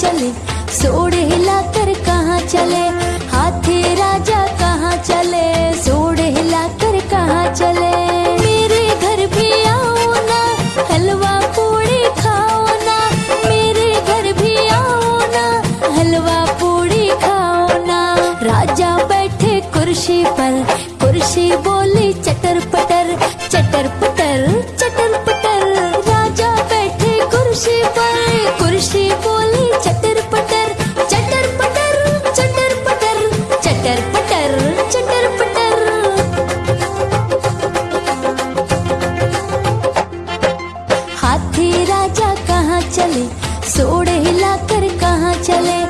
चले? सोड़ हिला कर कहाँ चले? हाथी राजा कहाँ चले? चले सोड़े हिला कर कहाँ चले?